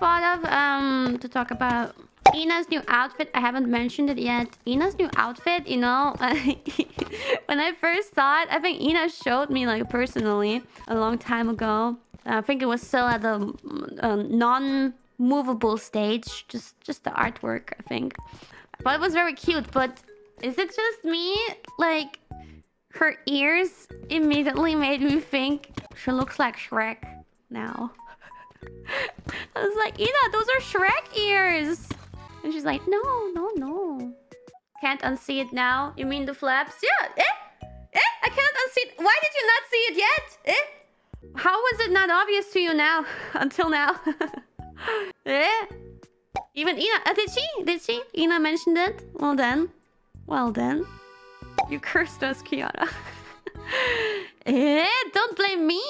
thought of um to talk about Ina's new outfit. I haven't mentioned it yet. Ina's new outfit, you know, when I first saw it, I think Ina showed me like personally a long time ago. I think it was still at the um, non-movable stage, just just the artwork, I think. But it was very cute. But is it just me? Like her ears immediately made me think she looks like Shrek now. I was like, Ina, those are Shrek ears. And she's like, no, no, no. Can't unsee it now. You mean the flaps? Yeah. Eh? Eh? I can't unsee it. Why did you not see it yet? Eh? How was it not obvious to you now? Until now. eh? Even Ina. Uh, did she? Did she? Ina mentioned it? Well then. Well then. You cursed us, Kiara. eh? Don't blame me.